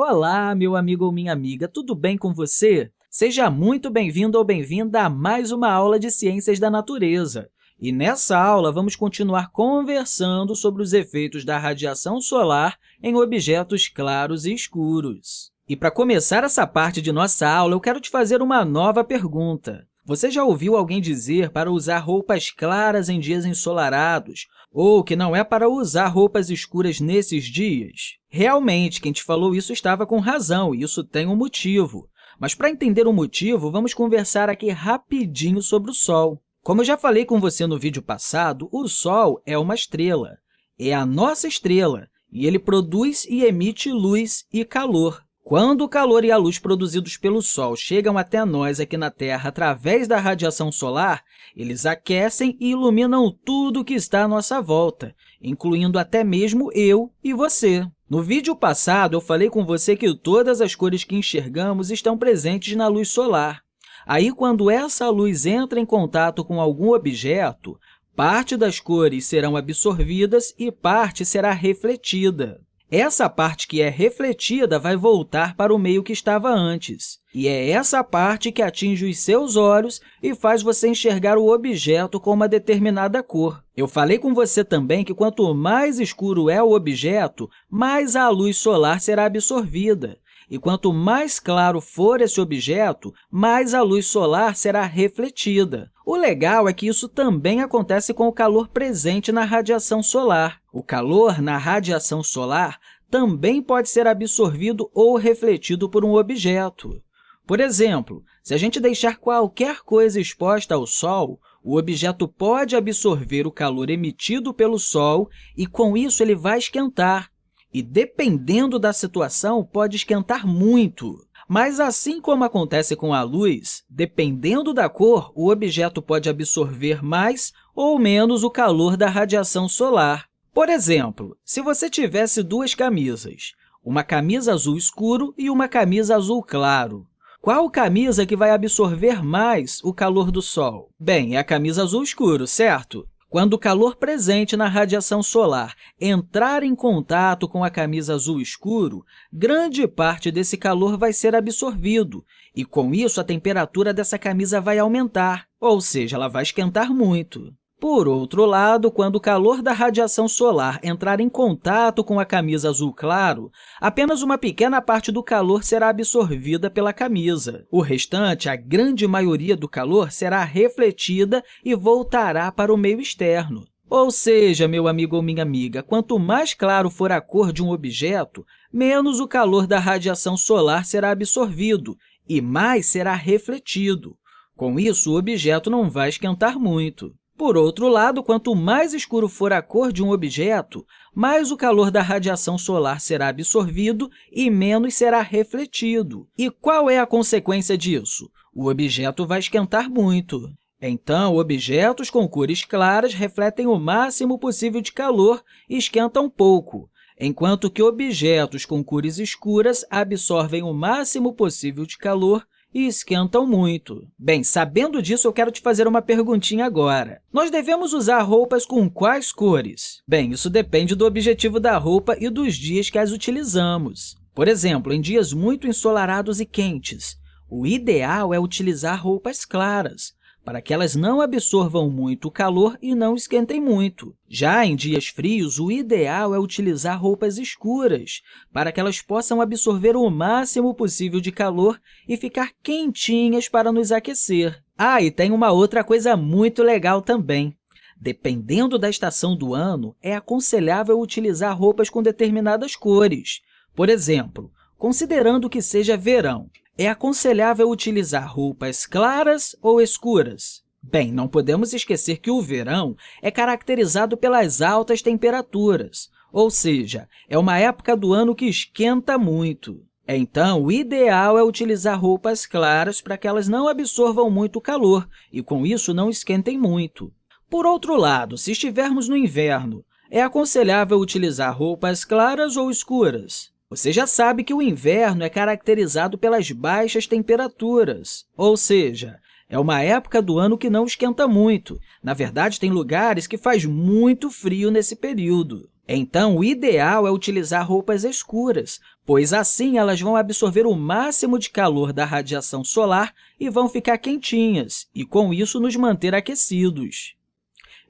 Olá, meu amigo ou minha amiga, tudo bem com você? Seja muito bem-vindo ou bem-vinda a mais uma aula de Ciências da Natureza. E nessa aula, vamos continuar conversando sobre os efeitos da radiação solar em objetos claros e escuros. E para começar essa parte de nossa aula, eu quero te fazer uma nova pergunta. Você já ouviu alguém dizer para usar roupas claras em dias ensolarados ou que não é para usar roupas escuras nesses dias? Realmente, quem te falou isso estava com razão, e isso tem um motivo. Mas, para entender o motivo, vamos conversar aqui rapidinho sobre o Sol. Como eu já falei com você no vídeo passado, o Sol é uma estrela. É a nossa estrela, e ele produz e emite luz e calor. Quando o calor e a luz produzidos pelo Sol chegam até nós aqui na Terra através da radiação solar, eles aquecem e iluminam tudo que está à nossa volta, incluindo até mesmo eu e você. No vídeo passado, eu falei com você que todas as cores que enxergamos estão presentes na luz solar. Aí, quando essa luz entra em contato com algum objeto, parte das cores serão absorvidas e parte será refletida. Essa parte que é refletida vai voltar para o meio que estava antes. E é essa parte que atinge os seus olhos e faz você enxergar o objeto com uma determinada cor. Eu falei com você também que quanto mais escuro é o objeto, mais a luz solar será absorvida. E quanto mais claro for esse objeto, mais a luz solar será refletida. O legal é que isso também acontece com o calor presente na radiação solar. O calor na radiação solar também pode ser absorvido ou refletido por um objeto. Por exemplo, se a gente deixar qualquer coisa exposta ao Sol, o objeto pode absorver o calor emitido pelo Sol e, com isso, ele vai esquentar. E, dependendo da situação, pode esquentar muito. Mas, assim como acontece com a luz, dependendo da cor, o objeto pode absorver mais ou menos o calor da radiação solar. Por exemplo, se você tivesse duas camisas, uma camisa azul escuro e uma camisa azul claro, qual camisa que vai absorver mais o calor do Sol? Bem, é a camisa azul escuro, certo? Quando o calor presente na radiação solar entrar em contato com a camisa azul escuro, grande parte desse calor vai ser absorvido, e, com isso, a temperatura dessa camisa vai aumentar, ou seja, ela vai esquentar muito. Por outro lado, quando o calor da radiação solar entrar em contato com a camisa azul claro, apenas uma pequena parte do calor será absorvida pela camisa. O restante, a grande maioria do calor, será refletida e voltará para o meio externo. Ou seja, meu amigo ou minha amiga, quanto mais claro for a cor de um objeto, menos o calor da radiação solar será absorvido e mais será refletido. Com isso, o objeto não vai esquentar muito. Por outro lado, quanto mais escuro for a cor de um objeto, mais o calor da radiação solar será absorvido e menos será refletido. E qual é a consequência disso? O objeto vai esquentar muito. Então, objetos com cores claras refletem o máximo possível de calor e esquentam pouco, enquanto que objetos com cores escuras absorvem o máximo possível de calor e esquentam muito. Bem, sabendo disso, eu quero te fazer uma perguntinha agora. Nós devemos usar roupas com quais cores? Bem, isso depende do objetivo da roupa e dos dias que as utilizamos. Por exemplo, em dias muito ensolarados e quentes, o ideal é utilizar roupas claras, para que elas não absorvam muito calor e não esquentem muito. Já em dias frios, o ideal é utilizar roupas escuras, para que elas possam absorver o máximo possível de calor e ficar quentinhas para nos aquecer. Ah, e tem uma outra coisa muito legal também. Dependendo da estação do ano, é aconselhável utilizar roupas com determinadas cores. Por exemplo, considerando que seja verão, é aconselhável utilizar roupas claras ou escuras? Bem, não podemos esquecer que o verão é caracterizado pelas altas temperaturas, ou seja, é uma época do ano que esquenta muito. Então, o ideal é utilizar roupas claras para que elas não absorvam muito calor e, com isso, não esquentem muito. Por outro lado, se estivermos no inverno, é aconselhável utilizar roupas claras ou escuras? Você já sabe que o inverno é caracterizado pelas baixas temperaturas, ou seja, É uma época do ano que não esquenta muito. Na verdade, tem lugares que faz muito frio nesse período. Então, o ideal é utilizar roupas escuras, pois assim elas vão absorver o máximo de calor da radiação solar e vão ficar quentinhas, e com isso nos manter aquecidos.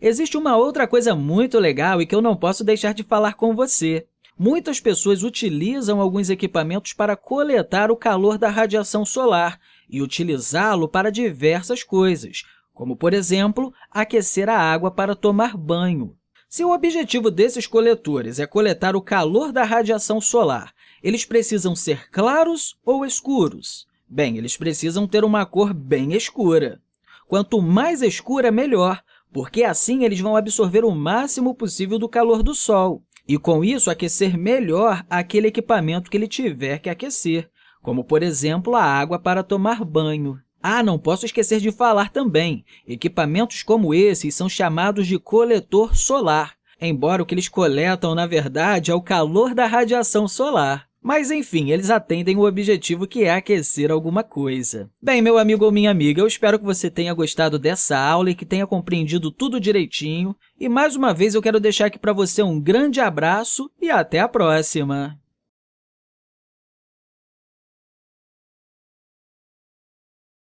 Existe uma outra coisa muito legal e que eu não posso deixar de falar com você. Muitas pessoas utilizam alguns equipamentos para coletar o calor da radiação solar e utilizá-lo para diversas coisas, como, por exemplo, aquecer a água para tomar banho. Se o objetivo desses coletores é coletar o calor da radiação solar, eles precisam ser claros ou escuros? Bem, eles precisam ter uma cor bem escura. Quanto mais escura, melhor, porque assim eles vão absorver o máximo possível do calor do Sol e, com isso, aquecer melhor aquele equipamento que ele tiver que aquecer, como, por exemplo, a água para tomar banho. Ah, não posso esquecer de falar também, equipamentos como esses são chamados de coletor solar, embora o que eles coletam, na verdade, é o calor da radiação solar. Mas, enfim, eles atendem o objetivo que é aquecer alguma coisa. Bem, meu amigo ou minha amiga, eu espero que você tenha gostado dessa aula e que tenha compreendido tudo direitinho. E, mais uma vez, eu quero deixar aqui para você um grande abraço e até a próxima!